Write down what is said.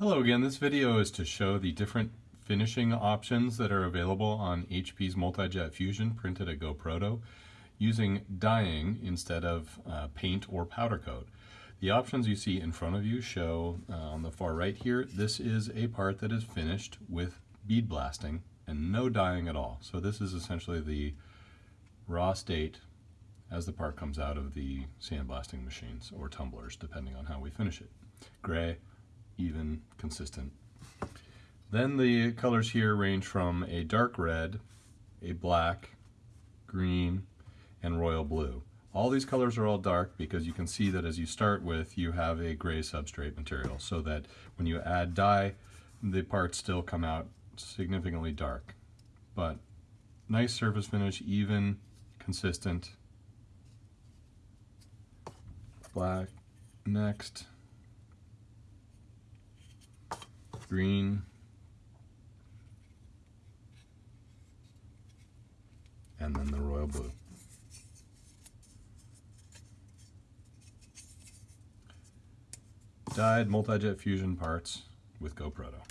Hello again, this video is to show the different finishing options that are available on HP's Multijet Fusion printed at GoProto using dyeing instead of uh, paint or powder coat. The options you see in front of you show uh, on the far right here, this is a part that is finished with bead blasting and no dyeing at all. So this is essentially the raw state as the part comes out of the sandblasting machines or tumblers, depending on how we finish it. Gray, even, consistent. Then the colors here range from a dark red, a black, green, and royal blue. All these colors are all dark because you can see that as you start with, you have a gray substrate material so that when you add dye, the parts still come out significantly dark. But nice surface finish, even, consistent. Black, next. Green, and then the royal blue. Dyed multi-jet fusion parts with GoProto.